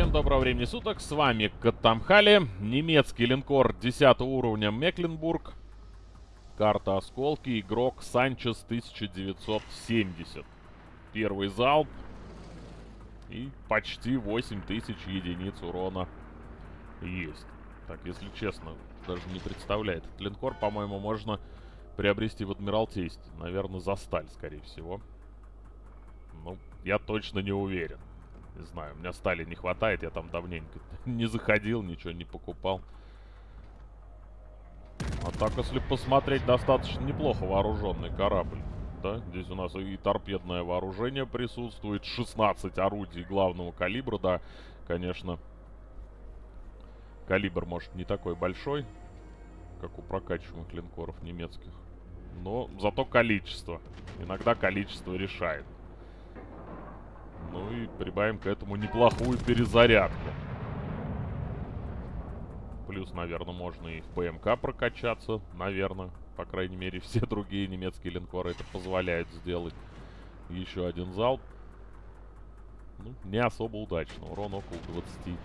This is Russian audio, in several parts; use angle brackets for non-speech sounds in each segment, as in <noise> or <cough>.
Всем доброго времени суток, с вами Катамхали, немецкий линкор 10 уровня Мекленбург, карта Осколки, игрок Санчес 1970. Первый залп и почти 8000 единиц урона есть. Так, если честно, даже не представляет. Этот линкор, по-моему, можно приобрести в Адмиралтействе. Наверное, за сталь, скорее всего. Ну, я точно не уверен. Не знаю, у меня стали не хватает, я там давненько <laughs> не заходил, ничего не покупал. А так, если посмотреть, достаточно неплохо вооруженный корабль. Да, здесь у нас и торпедное вооружение присутствует, 16 орудий главного калибра, да, конечно. Калибр, может, не такой большой, как у прокачиваемых линкоров немецких. Но зато количество. Иногда количество решает. Ну и прибавим к этому неплохую перезарядку. Плюс, наверное, можно и в ПМК прокачаться, наверное. По крайней мере, <laughs> все другие немецкие линкоры это позволяют сделать. Еще один залп. Ну, не особо удачно. Урон около 20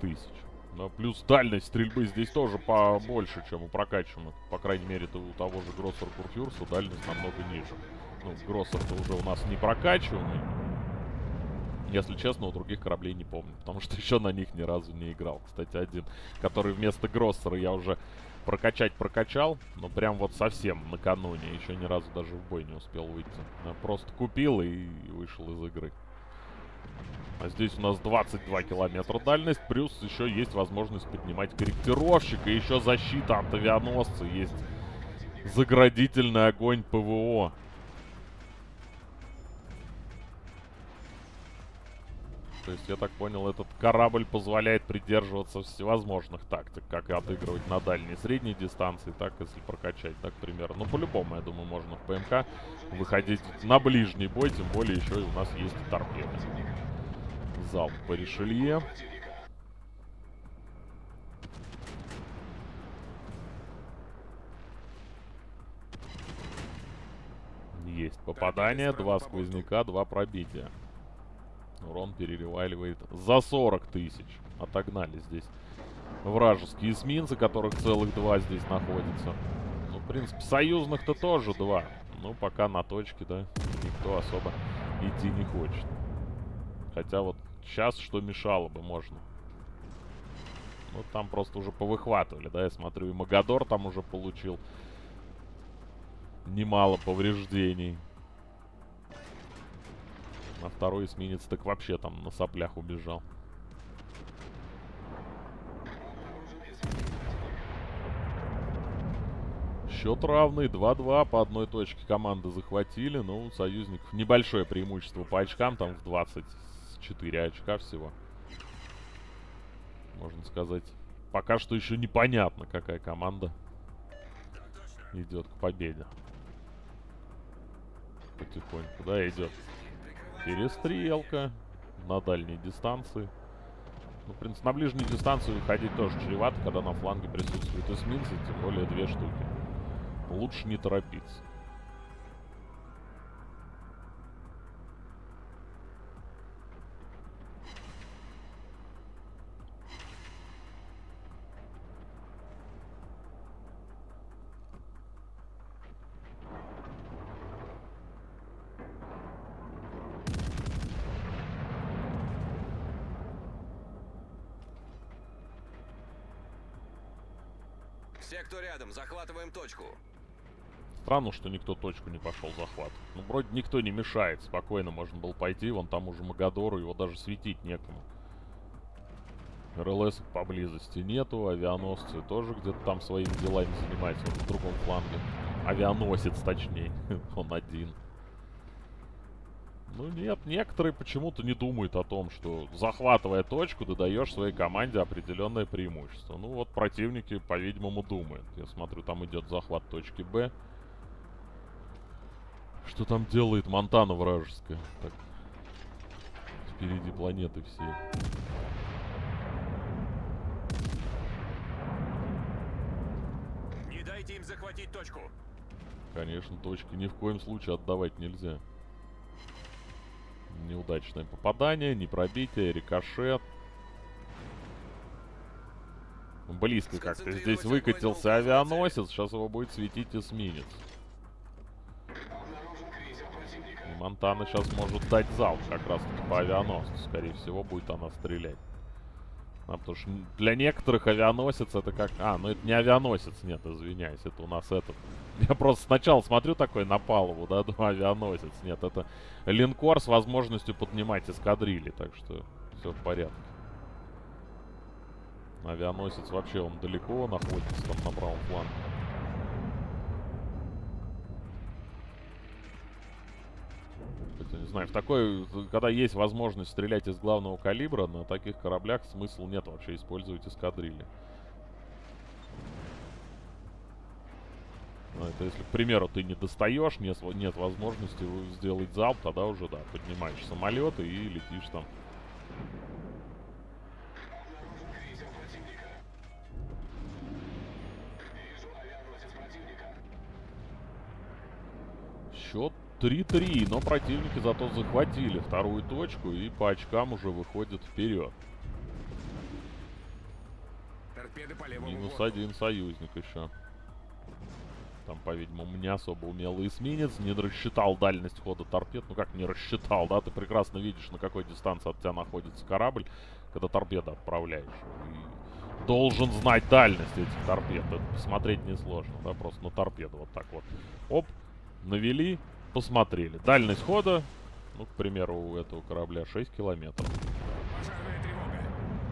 тысяч. Но плюс дальность стрельбы здесь тоже побольше, чем у прокачанных. По крайней мере, -то у того же Гроссер Курфюрса дальность намного ниже. Ну, Гроссер-то уже у нас не прокачиваемый. Если честно, у других кораблей не помню, потому что <laughs> еще на них ни разу не играл. Кстати, один, который вместо Гроссера я уже прокачать прокачал, но прям вот совсем накануне, еще ни разу даже в бой не успел выйти. Я просто купил и вышел из игры. А здесь у нас 22 километра дальность, плюс еще есть возможность поднимать корректировщик, и еще защита от авианосца, есть заградительный огонь ПВО. То есть, я так понял, этот корабль позволяет придерживаться всевозможных тактик, как и отыгрывать на дальней средней дистанции, так, если прокачать, так, примерно. Ну, по-любому, я думаю, можно в ПМК выходить на ближний бой, тем более еще и у нас есть торпеды. Залп по Ришелье. Есть попадание, два сквозняка, два пробития. Урон переливаливает за 40 тысяч. Отогнали здесь вражеские эсминцы, которых целых два здесь находится. Ну, в принципе, союзных-то тоже два. Ну, пока на точке, да, никто особо идти не хочет. Хотя вот сейчас что мешало бы, можно. Ну, там просто уже повыхватывали, да, я смотрю, и Магадор там уже получил немало повреждений. А второй эсминец так вообще там на соплях убежал. Счет равный. 2-2 по одной точке команды захватили. Ну, у союзников небольшое преимущество по очкам. Там в 24 очка всего. Можно сказать. Пока что еще непонятно, какая команда идет к победе. Потихоньку, да, идет. Перестрелка на дальней дистанции. Ну, в принципе, на ближней дистанции выходить тоже чревато, когда на фланге присутствуют эсминцы, тем более две штуки. Лучше не торопиться. Все, кто рядом, захватываем точку. Странно, что никто точку не пошел захват. Ну, вроде никто не мешает. Спокойно можно было пойти. Вон там уже Магадору, его даже светить некому. РЛС поблизости нету. Авианосцы тоже где-то там своими делами занимаются. Вот в другом фланге. Авианосец, точнее. <laughs> Он один. Ну нет, некоторые почему-то не думают о том, что захватывая точку, ты даешь своей команде определенное преимущество. Ну вот противники, по-видимому, думают. Я смотрю, там идет захват точки Б. Что там делает Монтана вражеская? Так, впереди планеты все. Не дайте им захватить точку. Конечно, точки ни в коем случае отдавать нельзя. Неудачное попадание, не пробитие, рикошет. Близко как-то здесь выкатился авианосец. Сейчас его будет светить эсминец. И Монтана сейчас может дать залп как раз-таки по авианосцу. Скорее всего, будет она стрелять. А, потому что для некоторых авианосец это как... А, ну это не авианосец, нет, извиняюсь, это у нас этот... <laughs> Я просто сначала смотрю такой на палубу, да, <laughs> думаю, авианосец. Нет, это линкор с возможностью поднимать эскадрильи, так что все в порядке. Авианосец вообще он далеко находится там на правом фланге. Знаю, в такой, когда есть возможность стрелять из главного калибра, на таких кораблях смысл нет вообще использовать эскадрильи. Ну, это если, к примеру, ты не достаешь, нет, нет возможности сделать залп, тогда уже, да, поднимаешь самолеты и летишь там. Счет 3-3, но противники зато захватили вторую точку и по очкам уже выходят вперед. Минус один союзник еще. Там, по-видимому, не особо умелый эсминец. Не рассчитал дальность хода торпед. Ну как не рассчитал, да? Ты прекрасно видишь, на какой дистанции от тебя находится корабль, когда торпеды отправляешь. И должен знать дальность этих торпед. Это посмотреть несложно, да? Просто на торпеду вот так вот. Оп, навели, посмотрели. Дальность хода, ну, к примеру, у этого корабля 6 километров.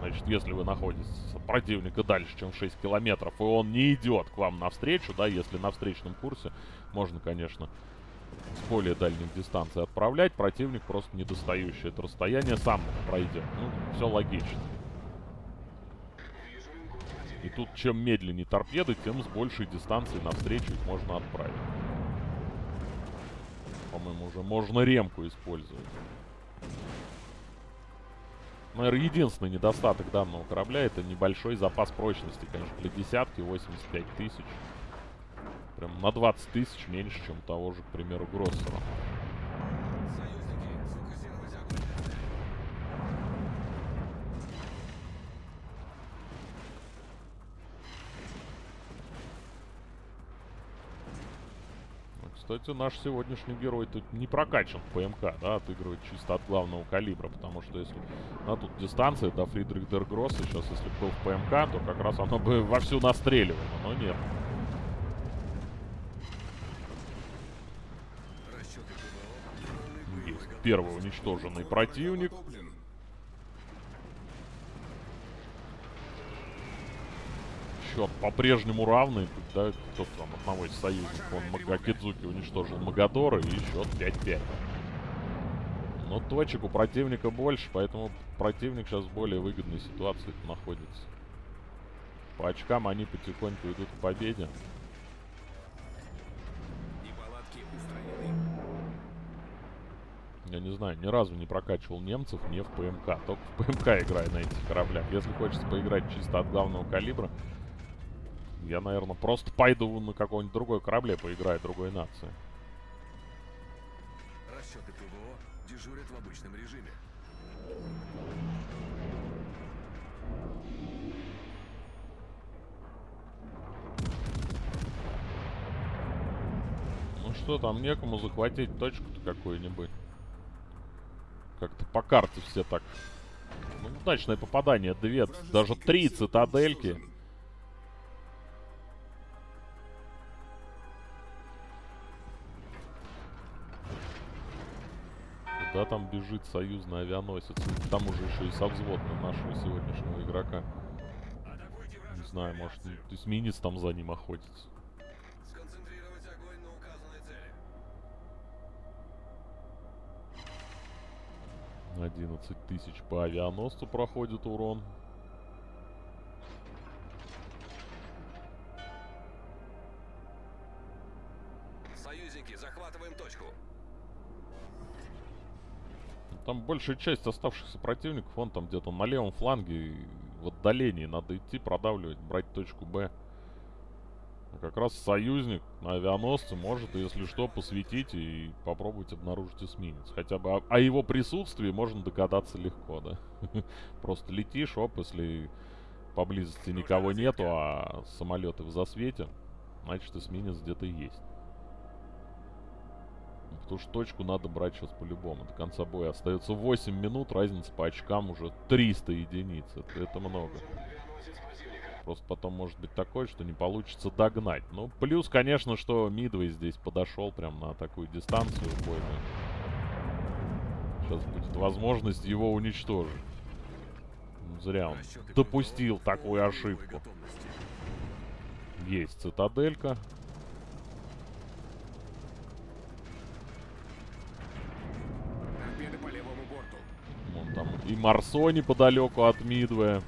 Значит, если вы находитесь от противника дальше, чем 6 километров, и он не идет к вам навстречу, да, если на встречном курсе, можно, конечно, с более дальних дистанций отправлять. Противник просто недостающий это расстояние сам пройдет. Ну, все логично. И тут чем медленнее торпеды, тем с большей дистанции навстречу их можно отправить. По-моему, уже можно ремку использовать. Наверное, единственный недостаток данного корабля это небольшой запас прочности, конечно, для десятки 85 тысяч. Прям на 20 тысяч меньше, чем того же, к примеру, Гроссера. Кстати, наш сегодняшний герой тут не прокачан в ПМК, да, отыгрывает чисто от главного калибра, потому что если... А тут дистанция до Фридрих Дергросса сейчас, если бы был в ПМК, то как раз оно бы <laughs> вовсю настреливало, но нет. Есть первый уничтоженный противник. Счет по-прежнему равный. Да, кто там одного из союзников, он Магакидзуки уничтожил Магадора и счет 5-5. Но точек у противника больше, поэтому противник сейчас в более выгодной ситуации находится. По очкам они потихоньку идут к победе. Я не знаю, ни разу не прокачивал немцев не в ПМК. Только в ПМК играю на этих кораблях. Если хочется поиграть чисто от главного калибра, я, наверное, просто пойду на какой-нибудь другой корабле, поиграю другой нации. Расчеты ПВО дежурят в обычном режиме. Ну что, там некому захватить точку-то какую-нибудь. Как-то по карте все так... Ну, удачное попадание. Две, даже три цитадельки. Да, там бежит союзный авианосец. К тому же еще и со взводным нашего сегодняшнего игрока. Не знаю, может, эсминец там за ним охотится. 11 тысяч по авианосцу проходит урон. Большая часть оставшихся противников, он там где-то на левом фланге, в отдалении. Надо идти, продавливать, брать точку Б. Как раз союзник на авианосце может, если что, посветить и попробовать обнаружить эсминец. Хотя бы о, о его присутствии можно догадаться легко, да? <laughs> Просто летишь, оп, если поблизости никого нету, а самолеты в засвете, значит эсминец где-то есть. Потому что точку надо брать сейчас по-любому. До конца боя остается 8 минут, разница по очкам уже 300 единиц. Это, это много. Просто потом может быть такое, что не получится догнать. Ну, плюс, конечно, что Мидвей здесь подошел прям на такую дистанцию бойную. Сейчас будет возможность его уничтожить. Ну, зря он допустил такую ошибку. Есть цитаделька. И Марсо неподалеку от Мидвея.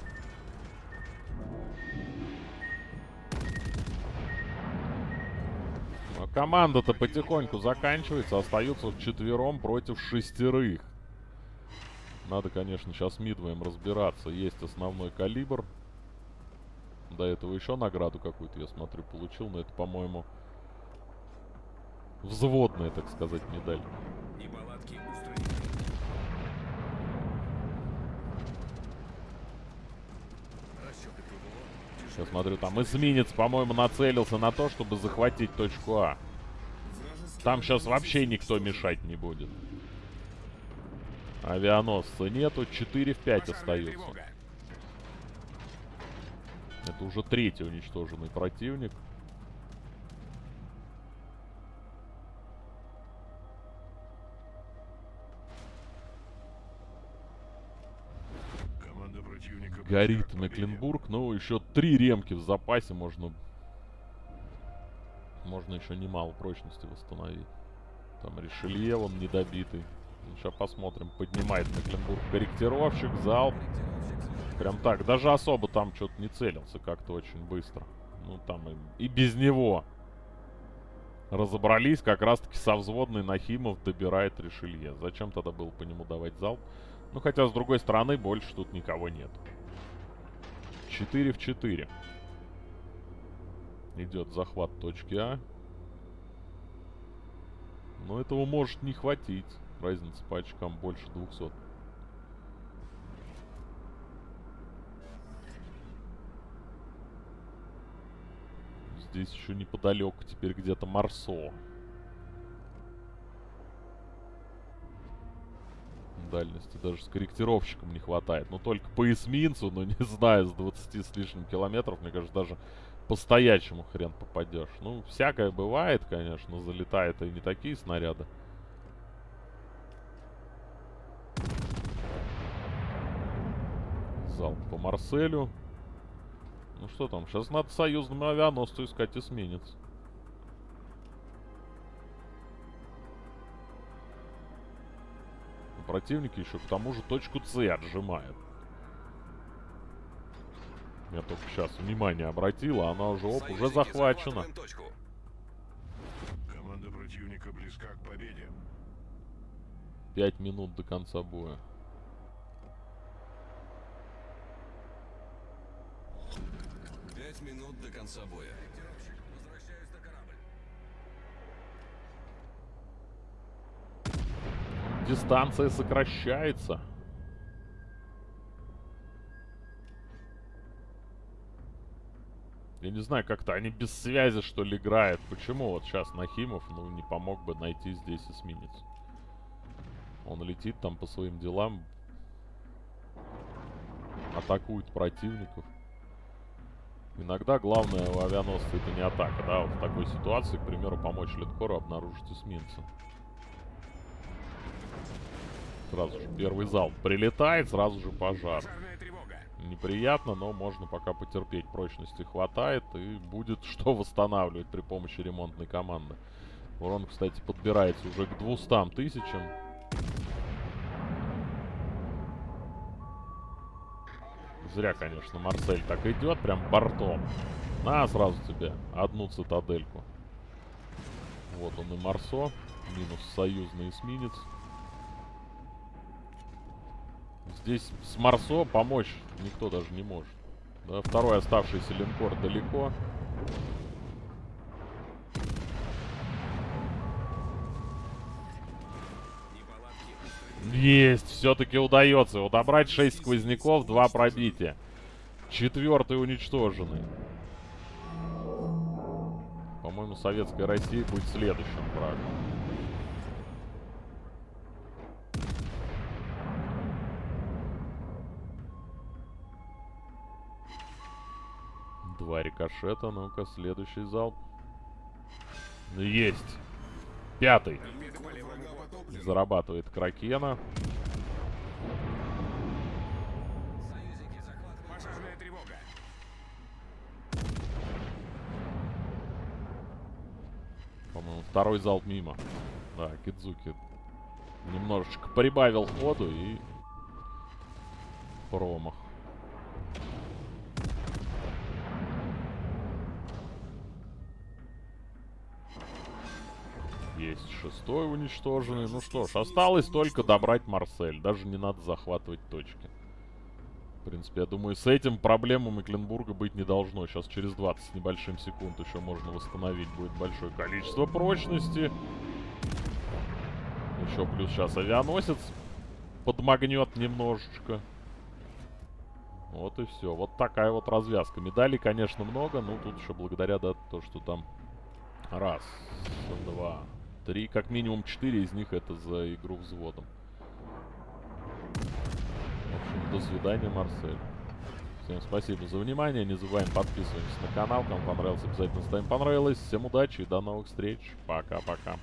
команда-то потихоньку заканчивается. Остаются вчетвером против шестерых. Надо, конечно, сейчас мидвоем разбираться. Есть основной калибр. До этого еще награду какую-то, я смотрю, получил. Но это, по-моему, взводная, так сказать, медаль. Я смотрю, там эсминец, по-моему, нацелился на то, чтобы захватить точку А. Там сейчас вообще никто мешать не будет. Авианосца нету, 4 в 5 остаются. Это уже третий уничтоженный противник. Горит Мекленбург. Ну, еще три ремки в запасе можно... Можно еще немало прочности восстановить. Там Ришелье, он недобитый. Сейчас посмотрим. Поднимает Мекленбург корректировщик, залп. Прям так. Даже особо там что-то не целился как-то очень быстро. Ну, там и, и без него разобрались. Как раз-таки со взводной Нахимов добирает Ришелье. Зачем тогда было по нему давать залп? Ну, хотя, с другой стороны, больше тут никого нет. 4 в 4. Идет захват точки А. Но этого может не хватить. Разница по очкам больше 200. Здесь еще неподалеку теперь где-то Марсо. Дальности. Даже с корректировщиком не хватает. Ну, только по эсминцу, но <laughs> не знаю, с 20 с лишним километров, мне кажется, даже по стоячему хрен попадешь. Ну, всякое бывает, конечно, залетает и не такие снаряды. Зал по Марселю. Ну что там, сейчас надо союзному авианосцу искать эсминец. Противники еще к тому же точку С отжимают. Я только сейчас внимание обратила, она уже, оп, уже захвачена. Команда противника близка к победе. Пять минут до конца боя. Пять минут до конца боя. Дистанция сокращается. Я не знаю, как-то они без связи, что ли, играют. Почему вот сейчас Нахимов, ну, не помог бы найти здесь эсминец? Он летит там по своим делам. Атакует противников. Иногда главное у авианосца это не атака, да? Вот в такой ситуации, к примеру, помочь линкору обнаружить эсминца. Сразу же первый залп прилетает, сразу же пожар. Неприятно, но можно пока потерпеть. Прочности хватает и будет <laughs> что восстанавливать при помощи ремонтной команды. Урон, кстати, подбирается уже к 200 тысячам. Зря, конечно, Марсель так идет, прям бортом. На, сразу тебе одну цитадельку. Вот он и Марсо. Минус союзный эсминец. Здесь с Марсо помочь никто даже не может. Да, второй оставшийся линкор далеко. Есть, все-таки удается. Удобрать 6 сквозняков, 2 пробития. Четвертый уничтоженный. По-моему, советская Россия будет следующим врагом. Два рикошета. Ну-ка, следующий залп. Есть. Пятый. Зарабатывает Кракена. По-моему, второй залп мимо. Да, Кидзуки немножечко прибавил ходу и промах. Есть шестой уничтоженный. Ну что ж, осталось только добрать Марсель. Даже не надо захватывать точки. В принципе, я думаю, с этим проблем у Мекленбурга быть не должно. Сейчас через 20 с небольшим секунд еще можно восстановить будет большое количество прочности. Еще плюс сейчас авианосец подмагнет немножечко. Вот и все. Вот такая вот развязка. Медалей, конечно, много, но тут еще благодаря, да, то, что там раз, два, три, как минимум четыре из них это за игру взводом. В общем, до свидания, Марсель. Всем спасибо за внимание. Не забываем подписываемся на канал. Кому понравилось, обязательно ставим понравилось. Всем удачи и до новых встреч. Пока-пока.